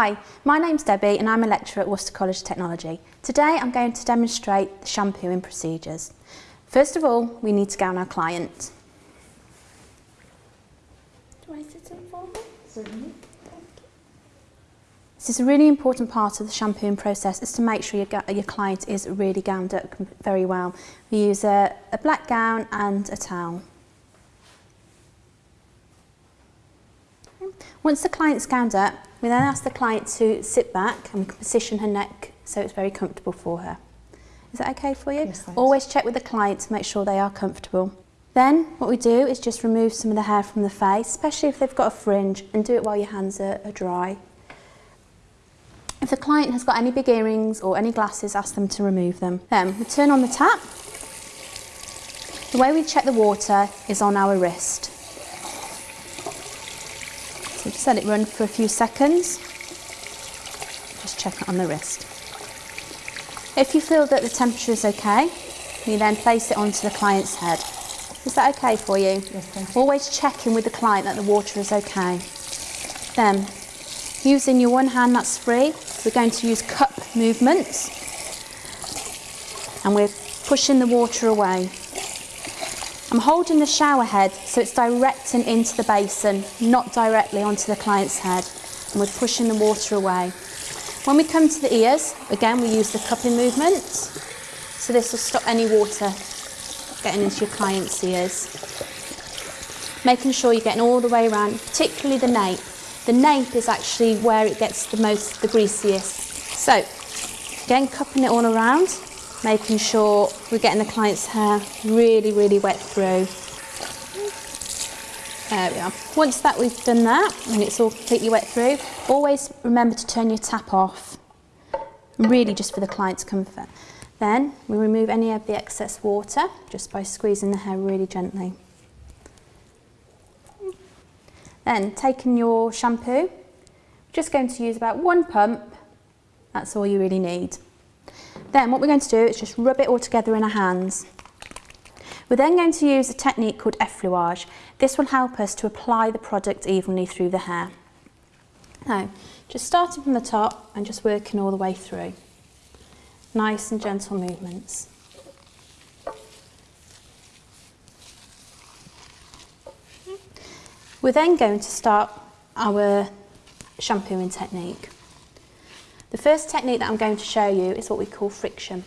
Hi, my name's Debbie and I'm a lecturer at Worcester College of Technology. Today I'm going to demonstrate the shampooing procedures. First of all, we need to gown our client. Do I sit in for me? Certainly. This is a really important part of the shampooing process is to make sure your, your client is really gowned up very well. We use a, a black gown and a towel. Once the client's gowned up, we then ask the client to sit back and we can position her neck so it's very comfortable for her. Is that okay for you? Yes, thanks. Always check with the client to make sure they are comfortable. Then what we do is just remove some of the hair from the face, especially if they've got a fringe, and do it while your hands are, are dry. If the client has got any big earrings or any glasses, ask them to remove them. Then we turn on the tap. The way we check the water is on our wrist. Just let it run for a few seconds. Just check it on the wrist. If you feel that the temperature is okay, you then place it onto the client's head. Is that okay for you? Yes, thank you. Always checking with the client that the water is okay. Then, using your one hand that's free, we're going to use cup movements and we're pushing the water away. I'm holding the shower head so it's directing into the basin, not directly onto the client's head. And we're pushing the water away. When we come to the ears, again we use the cupping movement. So this will stop any water getting into your client's ears. Making sure you're getting all the way around, particularly the nape. The nape is actually where it gets the most, the greasiest. So, again, cupping it all around, making sure we're getting the client's hair really, really wet through. There we are. Once that we've done that, and it's all completely wet through, always remember to turn your tap off, really just for the client's comfort. Then we remove any of the excess water just by squeezing the hair really gently. Then taking your shampoo, just going to use about one pump, that's all you really need. Then what we're going to do is just rub it all together in our hands. We're then going to use a technique called effleurage. This will help us to apply the product evenly through the hair. Now, just starting from the top and just working all the way through. Nice and gentle movements. We're then going to start our shampooing technique. The first technique that I'm going to show you is what we call friction.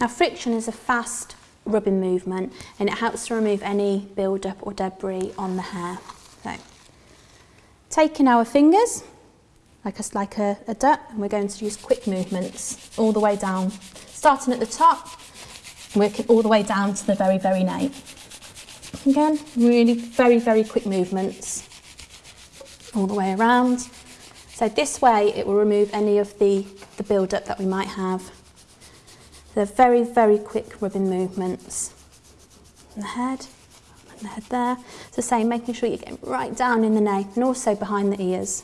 Now friction is a fast rubbing movement and it helps to remove any build-up or debris on the hair. So, taking our fingers, like a, like a, a duck, and we're going to use quick movements all the way down, starting at the top, working all the way down to the very, very nape. Again, really very, very quick movements all the way around. So this way it will remove any of the, the build-up that we might have. They're very, very quick rubbing movements. And the head, and the head there. It's the same, making sure you're getting right down in the nape and also behind the ears.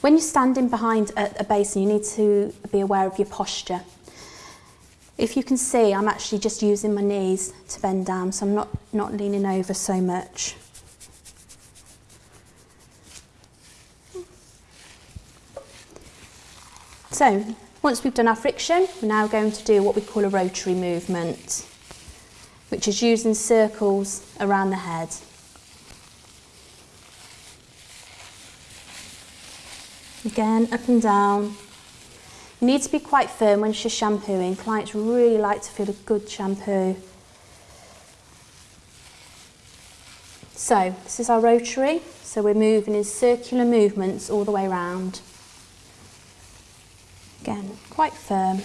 When you're standing behind a, a basin, you need to be aware of your posture. If you can see, I'm actually just using my knees to bend down, so I'm not, not leaning over so much. So, once we've done our friction, we're now going to do what we call a rotary movement, which is using circles around the head. Again, up and down. You need to be quite firm when you're shampooing. Clients really like to feel a good shampoo. So, this is our rotary. So we're moving in circular movements all the way around. Again, quite firm.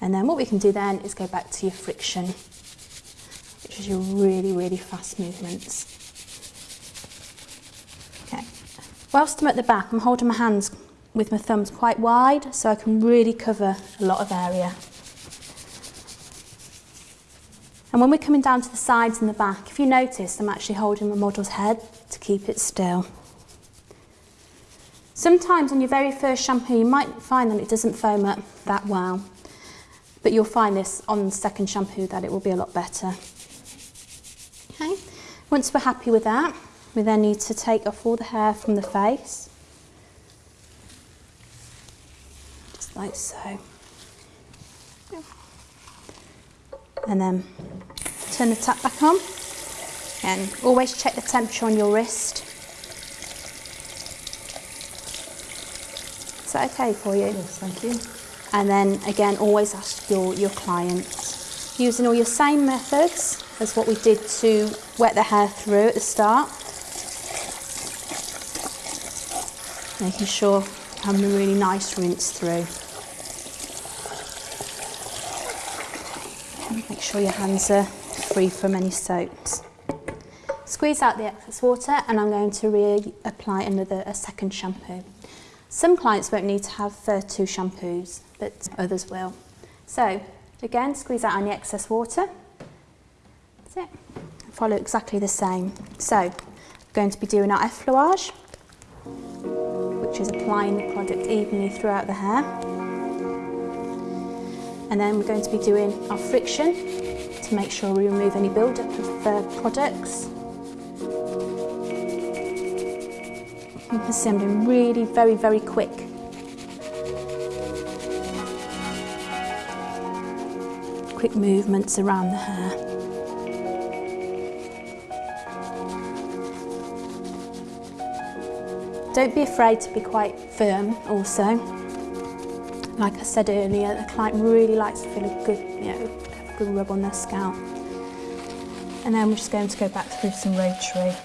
And then what we can do then is go back to your friction, which is your really, really fast movements. Okay. Whilst I'm at the back, I'm holding my hands with my thumbs quite wide so I can really cover a lot of area. And when we're coming down to the sides and the back, if you notice, I'm actually holding my model's head to keep it still. Sometimes on your very first shampoo you might find that it doesn't foam up that well, but you'll find this on the second shampoo that it will be a lot better. Okay, once we're happy with that, we then need to take off all the hair from the face, just like so. And then turn the tap back on and always check the temperature on your wrist. Is that okay for you? Yes, thank you. And then again, always ask your, your clients. Using all your same methods as what we did to wet the hair through at the start. Making sure having a really nice rinse through. Make sure your hands are free from any soaps. Squeeze out the excess water and I'm going to reapply another a second shampoo. Some clients won't need to have uh, two shampoos, but others will. So again, squeeze out any excess water. That's it. Follow exactly the same. So we're going to be doing our effleurage, which is applying the product evenly throughout the hair. And then we're going to be doing our friction to make sure we remove any build-up of uh, products You can see I'm doing really very, very quick. Quick movements around the hair. Don't be afraid to be quite firm also. Like I said earlier, the client really likes to feel a good, you know, a good rub on their scalp. And then we're just going to go back through some rotary.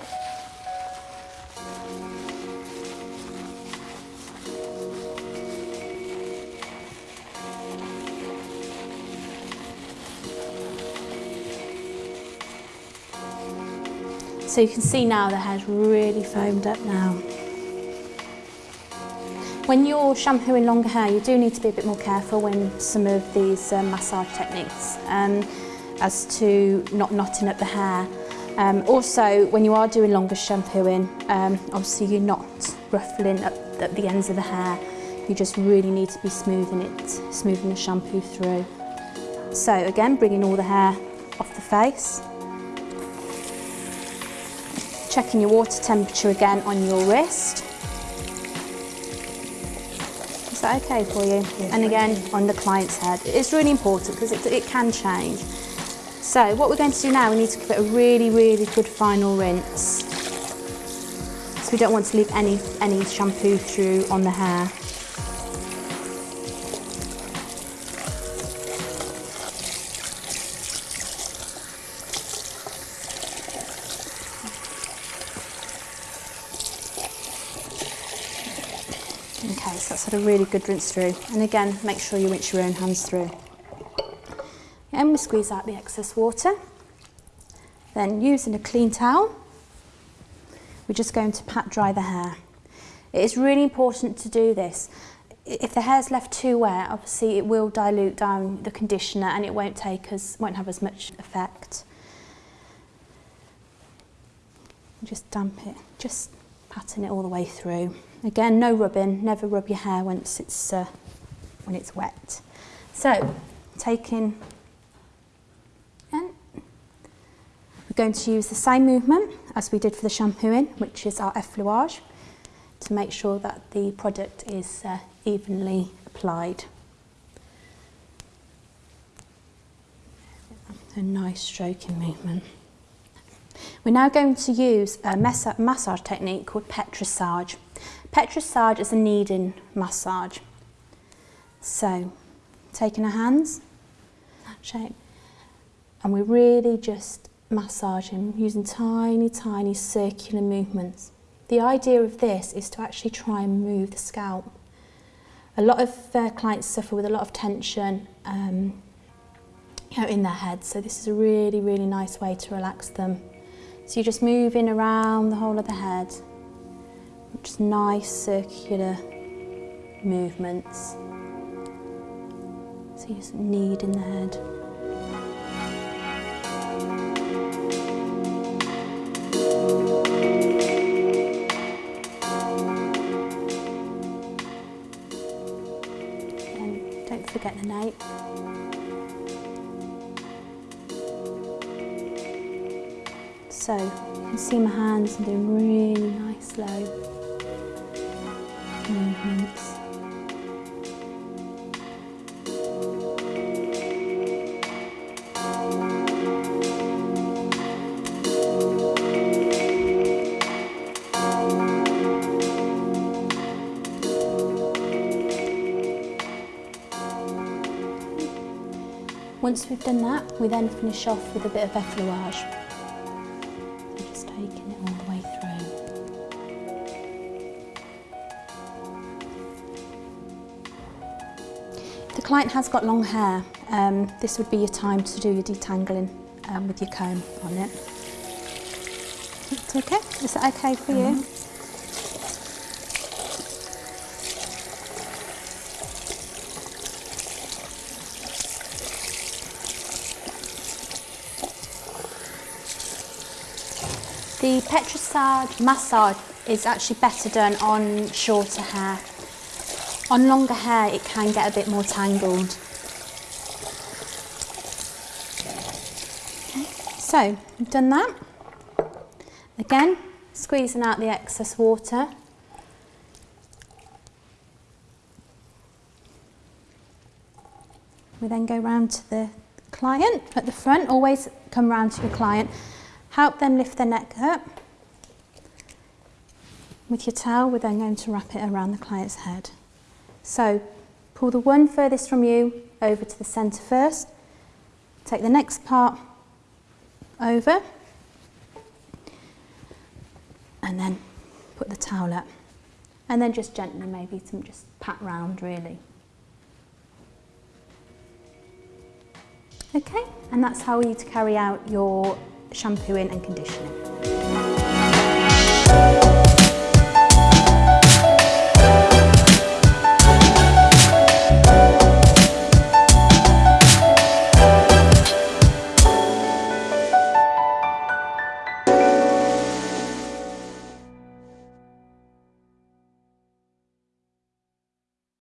So you can see now the hair's really foamed up now. When you're shampooing longer hair, you do need to be a bit more careful when some of these um, massage techniques um, as to not knotting up the hair. Um, also, when you are doing longer shampooing, um, obviously you're not ruffling up at the ends of the hair. You just really need to be smoothing it, smoothing the shampoo through. So again, bringing all the hair off the face. Checking your water temperature again on your wrist. That okay for you? And again, on the client's head. It's really important because it, it can change. So what we're going to do now, we need to give it a really, really good final rinse. So we don't want to leave any, any shampoo through on the hair. Had a really good rinse through. And again, make sure you rinse your own hands through. And we squeeze out the excess water. Then using a clean towel, we're just going to pat dry the hair. It is really important to do this. If the hair's left too wet, obviously it will dilute down the conditioner and it won't take as, won't have as much effect. Just damp it, just patting it all the way through. Again, no rubbing, never rub your hair once it's, uh, when it's wet. So, taking, and we're going to use the same movement as we did for the shampooing, which is our effleurage, to make sure that the product is uh, evenly applied. A nice stroking movement. We're now going to use a massage technique called petrissage. Petrissage is a kneading massage. So, taking our hands, that shape, and we're really just massaging, using tiny, tiny circular movements. The idea of this is to actually try and move the scalp. A lot of uh, clients suffer with a lot of tension um, you know, in their head, so this is a really, really nice way to relax them. So you're just moving around the whole of the head, just nice circular movements. So you just knead in the head. And don't forget the nape. So you can see my hands, I'm doing really nice slow movements. Once we've done that, we then finish off with a bit of effleurage. Client has got long hair, um, this would be your time to do your detangling um, with your comb on it. It's okay? Is that okay for you? The Petrissage massage is actually better done on shorter hair. On longer hair it can get a bit more tangled. Okay, so we've done that. Again, squeezing out the excess water. We then go round to the client at the front, always come round to your client Help them lift their neck up. With your towel, we're then going to wrap it around the client's head. So pull the one furthest from you over to the centre first. Take the next part over. And then put the towel up. And then just gently maybe some just pat round really. Okay, and that's how you to carry out your shampooing and conditioning.